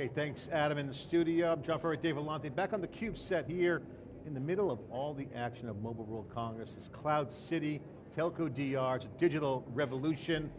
Okay, thanks Adam in the studio. I'm John Furrier, Dave Vellante, back on the CUBE set here in the middle of all the action of Mobile World Congress. It's Cloud City, Telco DR, it's a digital revolution.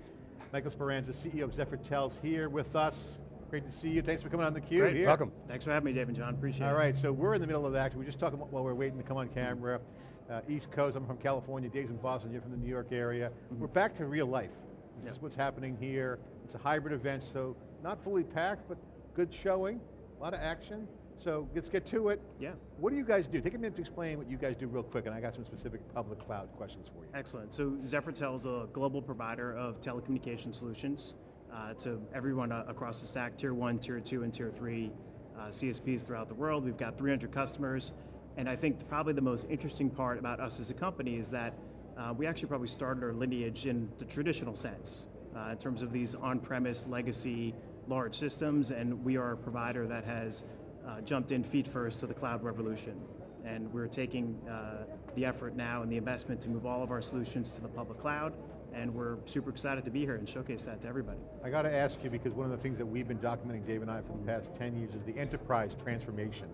Michael Speranza, CEO of ZephyrTel's here with us. Great to see you, thanks for coming on the CUBE Great, here. welcome. Thanks for having me, Dave and John, appreciate it. All right, so we're in the middle of the action. We're just talking while we're waiting to come on camera. Uh, East Coast, I'm from California, Dave's in Boston, you're from the New York area. Mm -hmm. We're back to real life. This yep. is what's happening here. It's a hybrid event, so not fully packed, but good showing, a lot of action. So let's get to it. Yeah. What do you guys do? Take a minute to explain what you guys do real quick, and I got some specific public cloud questions for you. Excellent, so Zephyr is a global provider of telecommunication solutions uh, to everyone uh, across the stack, tier one, tier two, and tier three uh, CSPs throughout the world. We've got 300 customers, and I think probably the most interesting part about us as a company is that uh, we actually probably started our lineage in the traditional sense, uh, in terms of these on-premise legacy large systems, and we are a provider that has uh, jumped in feet first to the cloud revolution. And we're taking uh, the effort now and the investment to move all of our solutions to the public cloud, and we're super excited to be here and showcase that to everybody. I got to ask you, because one of the things that we've been documenting, Dave and I, for the past 10 years is the enterprise transformation.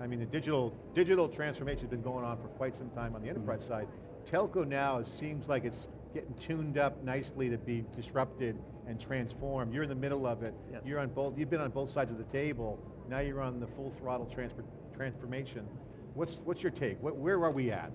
I mean, the digital, digital transformation has been going on for quite some time on the enterprise mm -hmm. side. Telco now seems like it's getting tuned up nicely to be disrupted and transformed. You're in the middle of it. Yes. You're on both, you've been on both sides of the table. Now you're on the full throttle transfer, transformation. What's, what's your take? What, where are we at?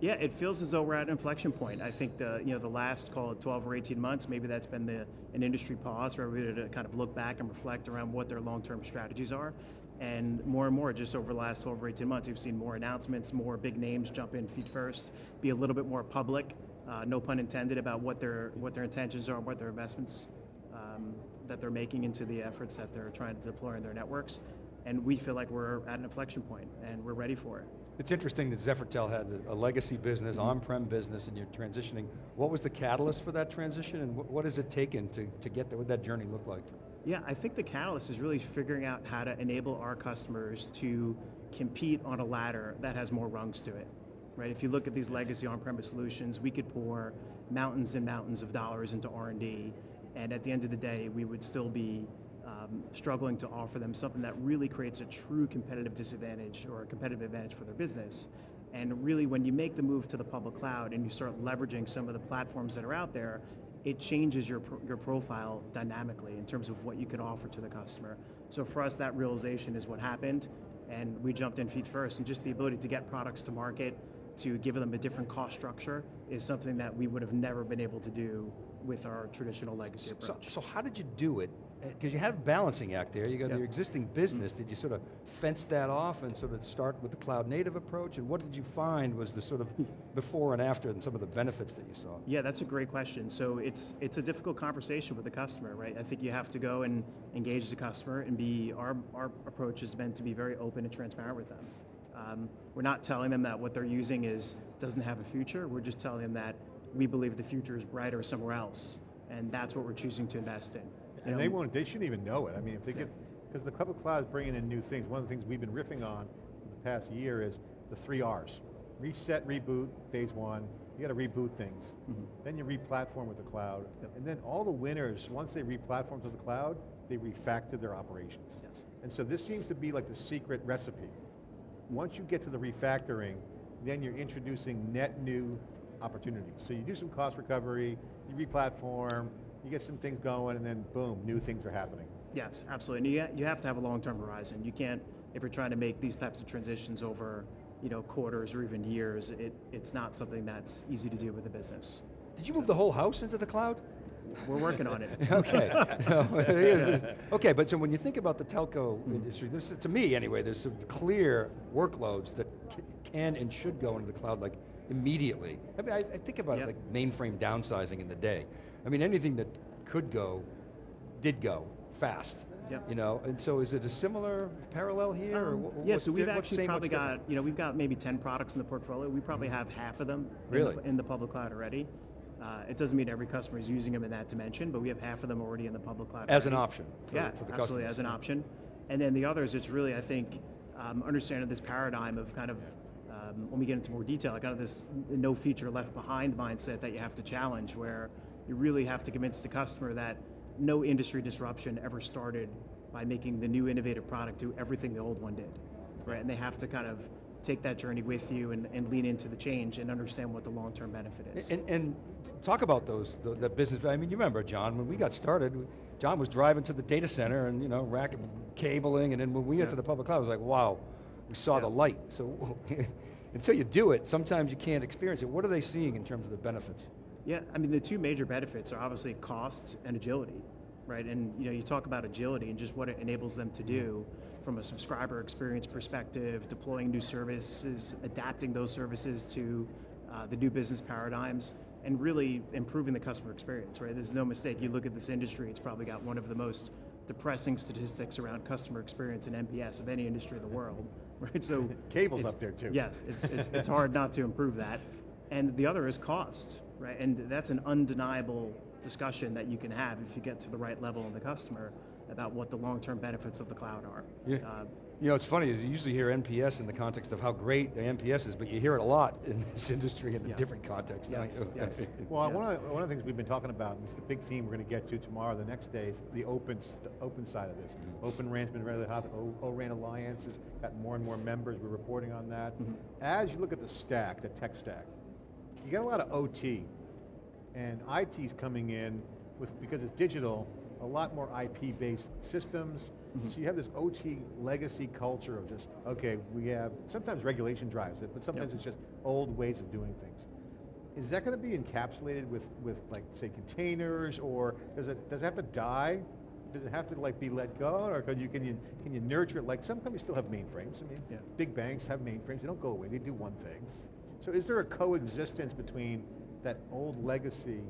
Yeah, it feels as though we're at an inflection point. I think the you know the last call it 12 or 18 months, maybe that's been the an industry pause for everybody to kind of look back and reflect around what their long-term strategies are. And more and more, just over the last 12 or 18 months, we've seen more announcements, more big names jump in feet first, be a little bit more public, uh, no pun intended, about what their what their intentions are, what their investments um, that they're making into the efforts that they're trying to deploy in their networks. And we feel like we're at an inflection point and we're ready for it. It's interesting that ZephyrTel had a legacy business, mm -hmm. on-prem business, and you're transitioning. What was the catalyst for that transition, and what has it taken to, to get there? What did that journey look like? Yeah, I think the catalyst is really figuring out how to enable our customers to compete on a ladder that has more rungs to it. Right, if you look at these legacy on-premise solutions, we could pour mountains and mountains of dollars into R&D, and at the end of the day, we would still be um, struggling to offer them something that really creates a true competitive disadvantage or a competitive advantage for their business. And really when you make the move to the public cloud and you start leveraging some of the platforms that are out there, it changes your, your profile dynamically in terms of what you can offer to the customer. So for us, that realization is what happened, and we jumped in feet first, and just the ability to get products to market, to give them a different cost structure, is something that we would have never been able to do with our traditional legacy approach. So, so how did you do it? Because you had a balancing act there, you got yep. your existing business, mm. did you sort of fence that off and sort of start with the cloud native approach? And what did you find was the sort of before and after and some of the benefits that you saw? Yeah, that's a great question. So it's, it's a difficult conversation with the customer, right? I think you have to go and engage the customer and be, our, our approach has been to be very open and transparent with them. Um, we're not telling them that what they're using is doesn't have a future, we're just telling them that we believe the future is brighter somewhere else, and that's what we're choosing to invest in. And they won't, they shouldn't even know it. I mean, if they get, because the public cloud is bringing in new things. One of the things we've been riffing on for the past year is the three R's. Reset, reboot, phase one. You got to reboot things. Mm -hmm. Then you re-platform with the cloud. Yep. And then all the winners, once they re-platform to the cloud, they refactor their operations. Yes. And so this seems to be like the secret recipe. Once you get to the refactoring, then you're introducing net new opportunities. So you do some cost recovery, you re-platform, you get some things going, and then boom, new things are happening. Yes, absolutely, and you, have to have a long-term horizon. You can't, if you're trying to make these types of transitions over you know, quarters or even years, it, it's not something that's easy to do with a business. Did you move the whole house into the cloud? We're working on it. okay. So, okay, but so when you think about the telco mm. industry, this to me anyway, there's some clear workloads that can and should go into the cloud like immediately. I mean, I, I think about yep. it like mainframe downsizing in the day. I mean, anything that could go, did go fast. Yep. You know, and so is it a similar parallel here? Um, yeah, so we've actually probably got, you know, we've got maybe 10 products in the portfolio. We probably mm -hmm. have half of them really? in, the, in the public cloud already. Uh, it doesn't mean every customer is using them in that dimension, but we have half of them already in the public cloud. As an option for, yeah, for the absolutely, as an option. And then the others, it's really, I think, um, understanding this paradigm of kind of um, when we get into more detail, kind of this no feature left behind mindset that you have to challenge where you really have to convince the customer that no industry disruption ever started by making the new innovative product do everything the old one did, right? And they have to kind of take that journey with you and, and lean into the change and understand what the long-term benefit is. And, and talk about those, the, the business, I mean, you remember, John, when we got started, John was driving to the data center and, you know, rack cabling, and then when we went Yeah. to the public cloud, it was like, wow, we saw the light. So until you do it, sometimes you can't experience it. What are they seeing in terms of the benefits? Yeah, I mean, the two major benefits are obviously cost and agility, right? And you know, you talk about agility and just what it enables them to do from a subscriber experience perspective, deploying new services, adapting those services to uh, the new business paradigms, and really improving the customer experience, right? There's no mistake. You look at this industry; it's probably got one of the most depressing statistics around customer experience and NPS of any industry in the world, right? So Cable's up there too. Yes, it's, it's, it's hard not to improve that. And the other is cost, right? And that's an undeniable discussion that you can have if you get to the right level of the customer about what the long-term benefits of the cloud are. Yeah. Uh, You know, it's funny, is you usually hear NPS in the context of how great the NPS is, but you hear it a lot in this industry in a Yeah. different context, Yes, yes. Well, Yeah. one, of, one of the things we've been talking about, and it's the big theme we're going to get to tomorrow, the next day, is the open, st- open side of this. Mm-hmm. Open RAN's been really hot, O- ORAN Alliance has got more and more members, we're reporting on that. Mhm. As you look at the stack, the tech stack, you got a lot of OT, and IT's coming in with, because it's digital, a lot more IP-based systems. Mhm. So you have this OT legacy culture of just, okay, we have, sometimes regulation drives it, but sometimes Yep. it's just old ways of doing things. Is that going to be encapsulated with, with like, say, containers, or does it, does it have to die? Does it have to like be let go, or can you, can you, can you nurture it? Like, some companies still have mainframes, I mean, Yeah. big banks have mainframes, they don't go away, they do one thing. So is there a coexistence between that old legacy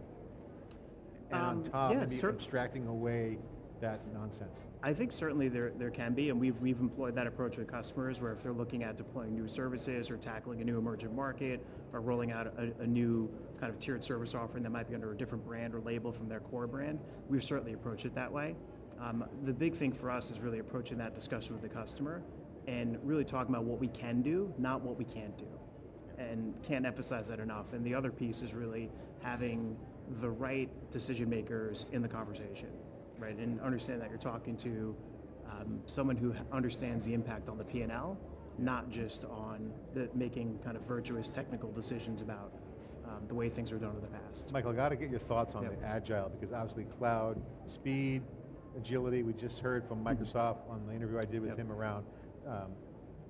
and on Um, top, yeah, maybe cer- abstracting away that nonsense? I think certainly there, there can be, and we've, we've employed that approach with customers where if they're looking at deploying new services or tackling a new emerging market or rolling out a, a new kind of tiered service offering that might be under a different brand or label from their core brand, we've certainly approached it that way. Um, the big thing for us is really approaching that discussion with the customer and really talking about what we can do, not what we can't do. And can't emphasize that enough. And the other piece is really having the right decision makers in the conversation, right? And understand that you're talking to um, someone who understands the impact on the P&L, not just on the making kind of virtuous technical decisions about um, the way things were done in the past. Michael, I got to get your thoughts on Yep. the agile, because obviously cloud, speed, agility, we just heard from Microsoft on the interview I did with Yep. him around um,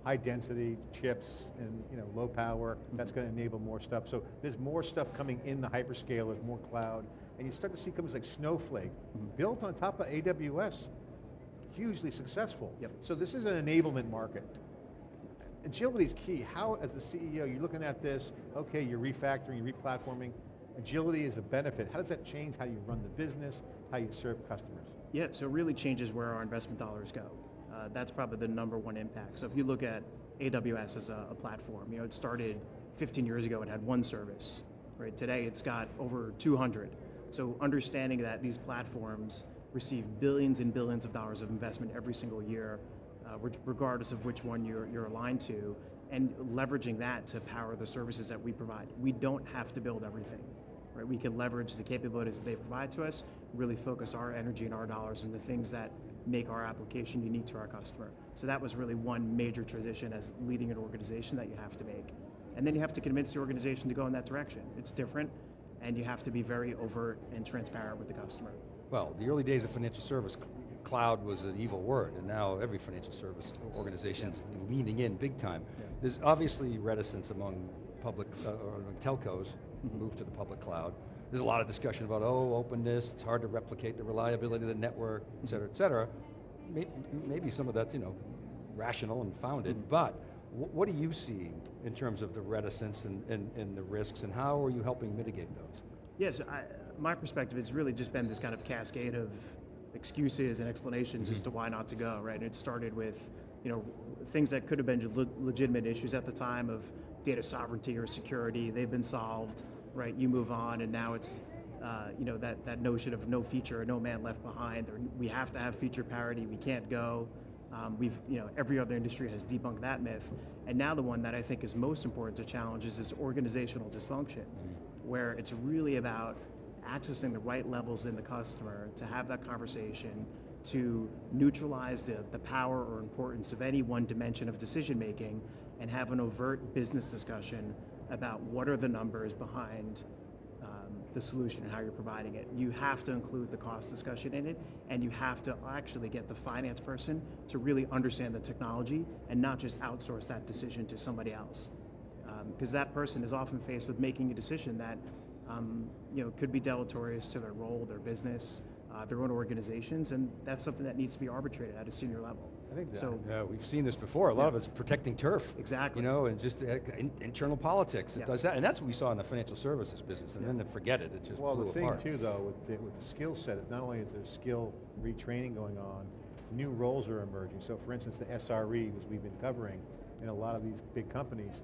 high density chips and you know low power, that's Mhm. going to enable more stuff. So there's more stuff coming in the hyperscalers, more cloud, and you start to see companies like Snowflake, Mhm. built on top of AWS, hugely successful. Yep. So this is an enablement market. Agility is key. How, as the CEO, you're looking at this, okay, you're refactoring, you're replatforming, agility is a benefit. How does that change how you run the business, how you serve customers? Yeah, so it really changes where our investment dollars go. Uh, that's probably the number one impact. So if you look at AWS as a, a platform, you know, it started 15 years ago, it had one service, right? Today it's got over 200. So understanding that these platforms receive billions and billions of dollars of investment every single year, uh, regardless of which one you're, you're aligned to, and leveraging that to power the services that we provide. We don't have to build everything right? We can leverage the capabilities that they provide to us, really focus our energy and our dollars on the things that make our application unique to our customer. So that was really one major transition as leading an organization that you have to make. And then you have to convince the organization to go in that direction. It's different, and you have to be very overt and transparent with the customer. Well, the early days of financial service, cloud was an evil word, and now every financial service organization is leaning in big time. Yeah. There's obviously reticence among public, uh, or among telcos, Mhm. move to the public cloud. There's a lot of discussion about, oh, openness, it's hard to replicate the reliability of the network, et cetera, et cetera. Maybe some of that, you know, rational and founded, Mhm. but what are you seeing in terms of the reticence and, and, and the risks, and how are you helping mitigate those? Yes, I, my perspective, it's really just been this kind of cascade of excuses and explanations as Mhm. to why not to go, right? And it started with, you know, things that could have been le- legitimate issues at the time of data sovereignty or security. They've been solved, right? You move on, and now it's, uh, you know, that, that notion of no feature, or no man left behind, or we have to have feature parity, we can't go. Um, we've, you know, every other industry has debunked that myth. And now the one that I think is most important to challenge is this organizational dysfunction, where it's really about accessing the right levels in the customer to have that conversation, to neutralize the, the power or importance of any one dimension of decision making and have an overt business discussion about what are the numbers behind um, the solution and how you're providing it. You have to include the cost discussion in it, and you have to actually get the finance person to really understand the technology and not just outsource that decision to somebody else. Because that person is often faced with making a decision that um, you know, could be deleterious to their role, their business, uh, their own organizations, and that's something that needs to be arbitrated at a senior level. I think so. Yeah, we've seen this before. A lot of it's protecting turf. Exactly. You know, and just uh, in, internal politics. It Yeah. does that, and that's what we saw in the financial services business. And then they forget it. It just Well, blew the thing apart. too, though, with the, with the skill set, is not only is there skill retraining going on, new roles are emerging. So for instance, the SRE, as we've been covering, in a lot of these big companies,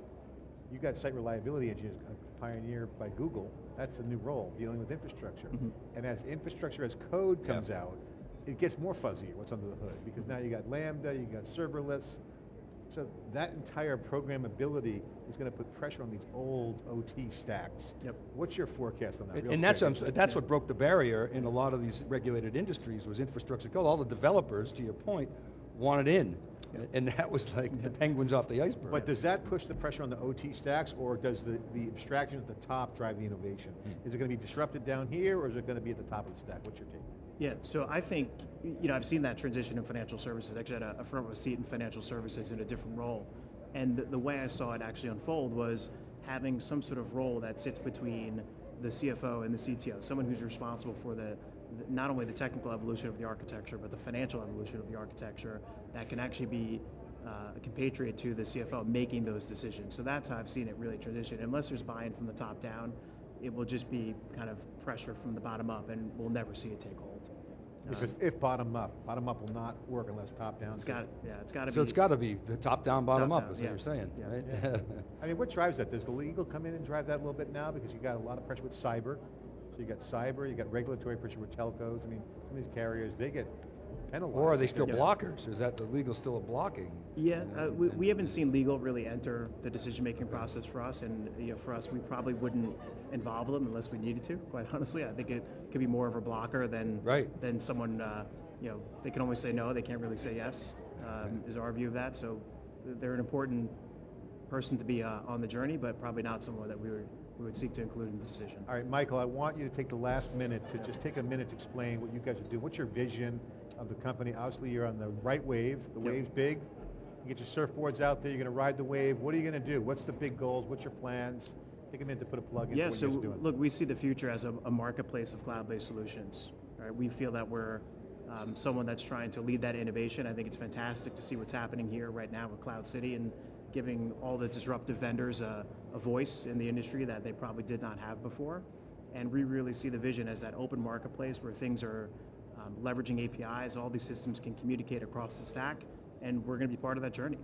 you got site reliability engineers, a pioneer by Google, that's a new role, dealing with infrastructure. Mhm. And as infrastructure, as code Yeah. comes out, it gets more fuzzy what's under the hood, because now you got Lambda, you got serverless, so that entire programmability is going to put pressure on these old OT stacks. Yep. What's your forecast on that? And, and that's, what that's what broke the barrier in a lot of these regulated industries was infrastructure code. All the developers, to your point, wanted in. And that was like the penguins off the iceberg. But does that push the pressure on the OT stacks, or does the, the abstraction at the top drive the innovation? Hmm. Is it going to be disrupted down here, or is it going to be at the top of the stack? What's your take? Yeah, so I think, you know, I've seen that transition in financial services. Actually, I had a, front row seat in financial services in a different role. And the, the way I saw it actually unfold was having some sort of role that sits between the CFO and the CTO, someone who's responsible for the, the- not only the technical evolution of the architecture, but the financial evolution of the architecture that can actually be uh, a compatriot to the CFO making those decisions. So that's how I've seen it really transition. Unless there's buy-in from the top down, it will just be kind of pressure from the bottom up, and we'll never see it take hold. Because if bottom up, bottom up will not work unless top down. It's got, yeah, it's got to be. so it's got to be the top down, bottom Top up, down, is what yeah. you're saying, Yeah. right? Yeah. I mean, what drives that? Does the legal come in and drive that a little bit now? Because you got a lot of pressure with cyber. So you got cyber, you got regulatory pressure with telcos. I mean, some of these carriers, they get penalized. or are they still they're- blockers? Is that the legal still a blocking? Yeah, And- uh, we, we haven't seen legal really enter the decision-making process for us, and you know, for us, we probably wouldn't involve them unless we needed to. Quite honestly, I think it could be more of a blocker than Right. than someone. Uh, you know, they can always say no; they can't really say yes. Um, Is our view of that. So they're an important person to be uh, on the journey, but probably not someone that we would we would seek to include in the decision. All right, Michael, I want you to take the last minute to just take a minute to explain what you guys are doing. What's your vision of the company? Obviously, you're on the right wave. The Yep. wave's big. You get your surfboards out there. You're going to ride the wave. What are you going to do? What's the big goals? What's your plans? Take a minute to put a plug in Yeah, so you're guys are doing. look, we see the future as a, a marketplace of cloud-based solutions. Right? We feel that we're um, someone that's trying to lead that innovation. I think it's fantastic to see what's happening here right now with Cloud City and giving all the disruptive vendors a, a voice in the industry that they probably did not have before. And we really see the vision as that open marketplace where things are um, leveraging APIs, all these systems can communicate across the stack, and we're going to be part of that journey.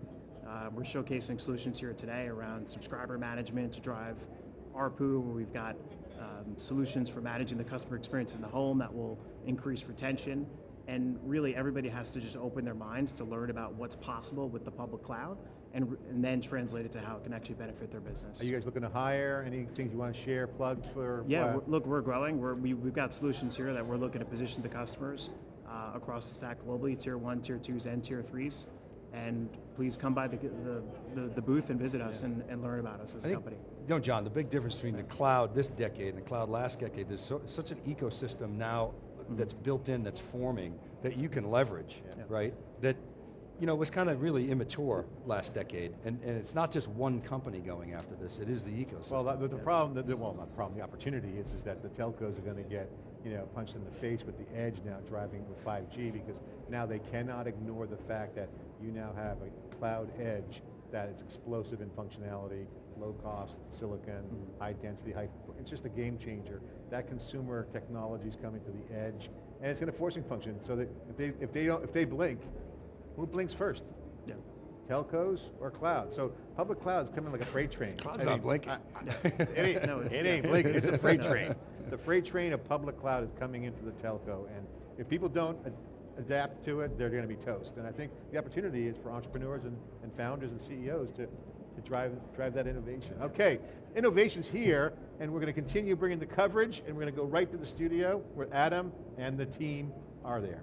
Uh, we're showcasing solutions here today around subscriber management to drive ARPU, where we've got um, solutions for managing the customer experience in the home that will increase retention. And really, everybody has to just open their minds to learn about what's possible with the public cloud and, and then translate it to how it can actually benefit their business. Are you guys looking to hire? Any things you want to share, plugs for? Yeah, we're- look, we're growing. We're, we, we've got solutions here that we're looking to position to customers uh, across the stack globally, tier one, tier twos, and tier threes. And please come by the, the, the, the booth and visit us and, and learn about us as I a think, company. you know, John, the big difference between the cloud this decade and the cloud last decade, there's so, such an ecosystem now that's built in, that's forming, that you can leverage, Yeah. right? That, you know, was kind of really immature last decade, and, and it's not just one company going after this, it is the ecosystem. Well, the, the problem, the, the- well, not the problem, the opportunity is, is that the telcos are going to get, you know, punched in the face with the edge now driving with 5G because now they cannot ignore the fact that you now have a cloud edge that is explosive in functionality, low cost, silicon, mm-hmm. high density, high, it's just a game changer. That consumer technology is coming to the edge and it's going to forcing function so that if they, if they don't, if they blink, who blinks first? Yeah. telcos or cloud. So public cloud's coming like a freight train. Cloud's I not mean, blinking. I- I- It ain't, No, it's- it ain't blinking, it's a freight train. The freight train of public cloud is coming in for the telco, and if people don't a- adapt to it, they're gonna be toast. And I think the opportunity is for entrepreneurs and, and founders and CEOs to, to drive, drive that innovation. Okay, innovation's here, and we're gonna continue bringing the coverage, and we're gonna go right to the studio where Adam and the team are there.